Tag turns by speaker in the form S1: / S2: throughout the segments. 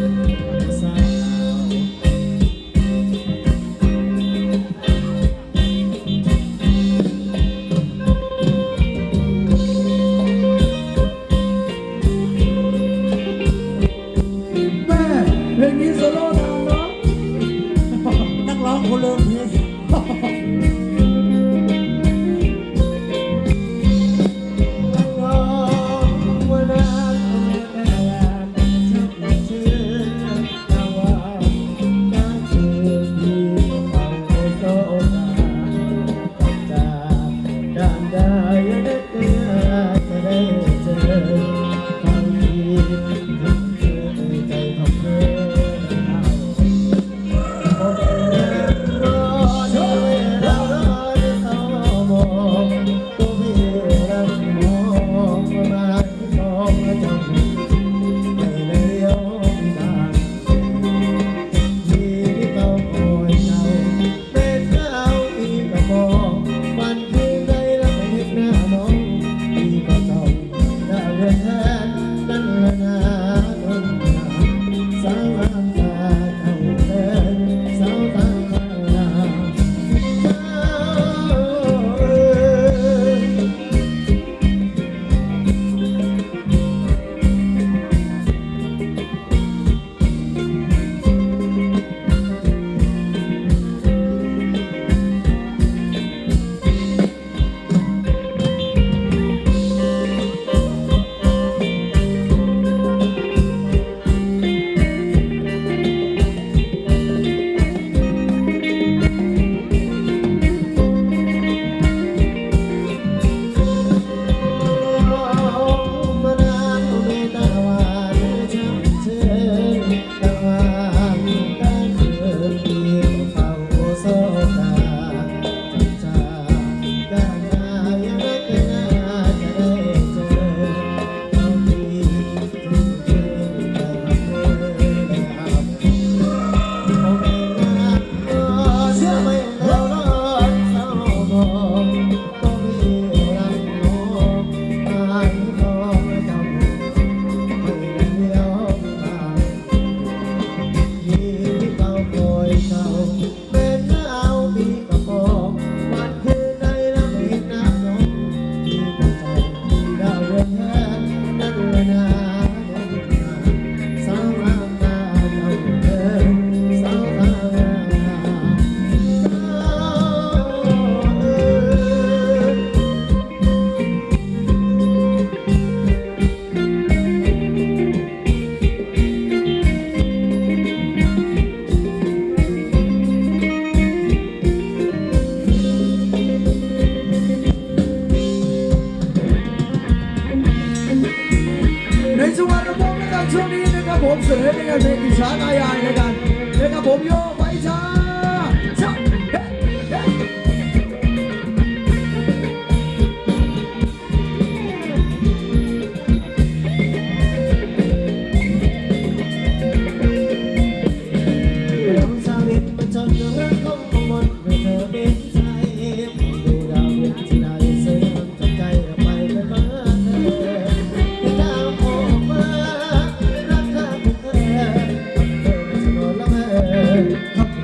S1: สา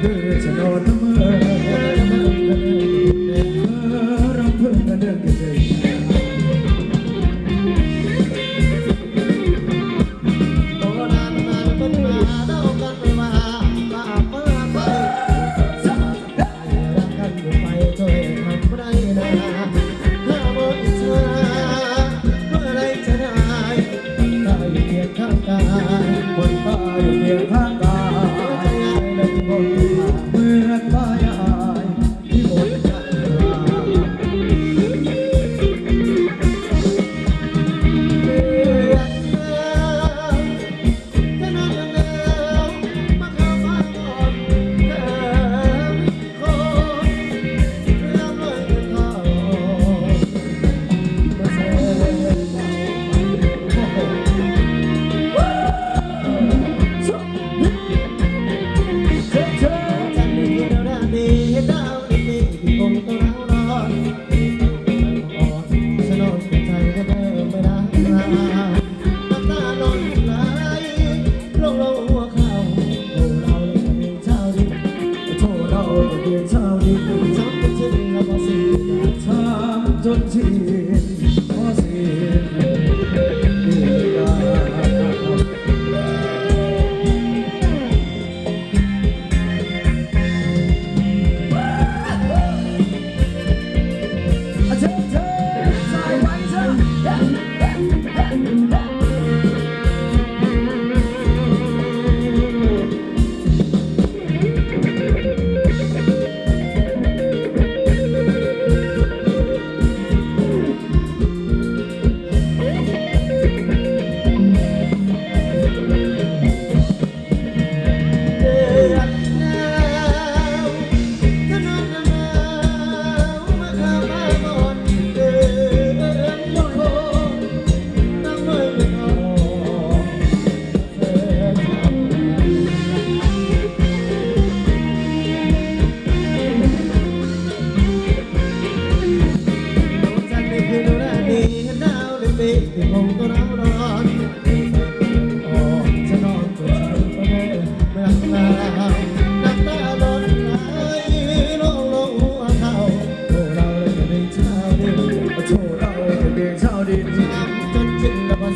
S1: ทำเ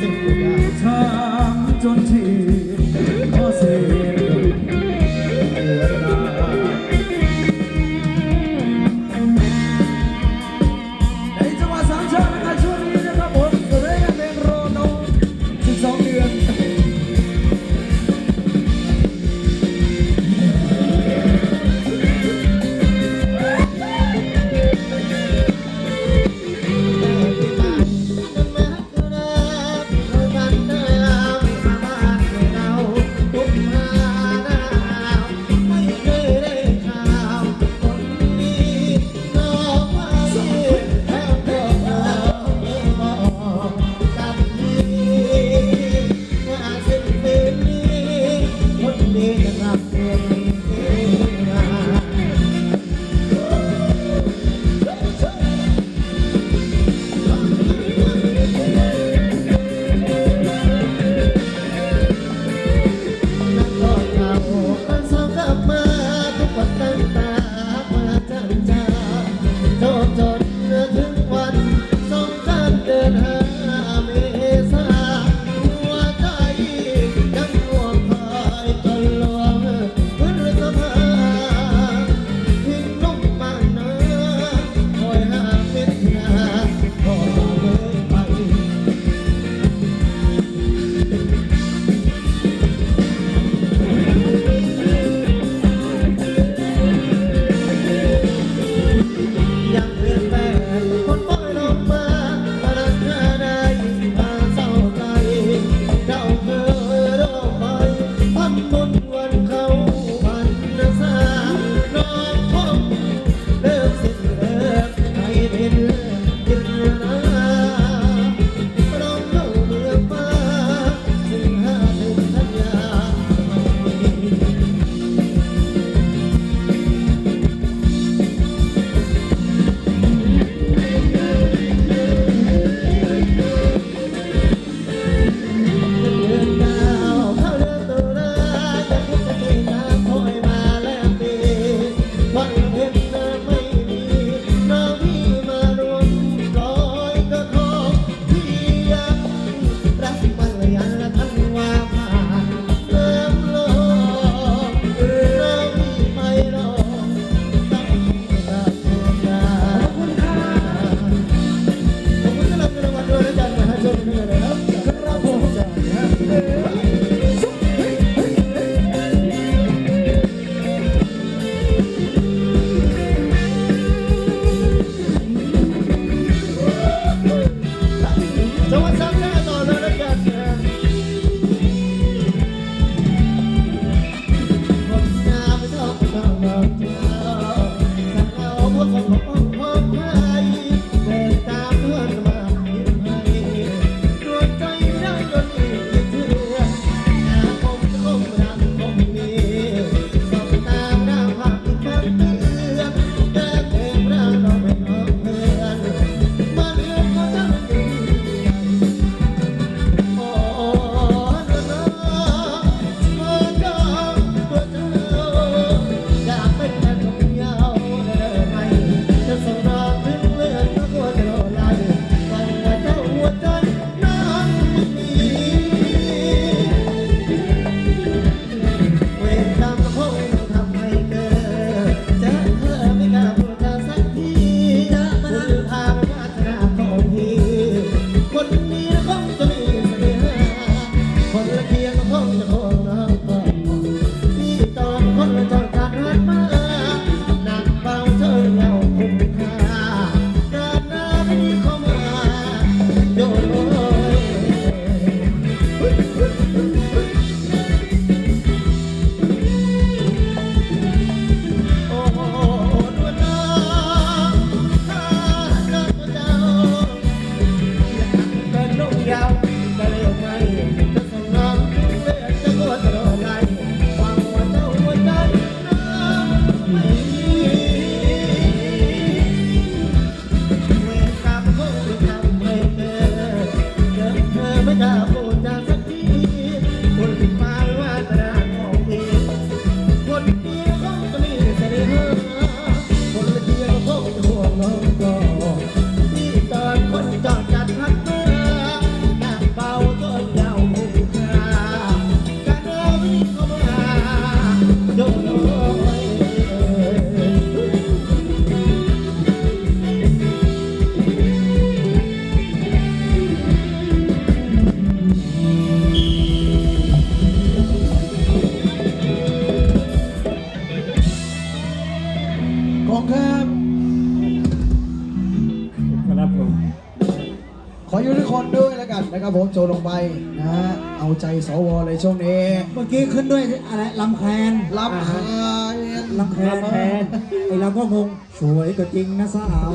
S1: and
S2: นะครับผมโจลงไปนะฮะเอาใจสวเลยช่วงนี้
S3: เมื่อกี้ขึ้นด้วยอะไรลำแคน
S2: รับหาย
S3: ลำแคนไอ้เราก็งงสวยก็จริงนะสาว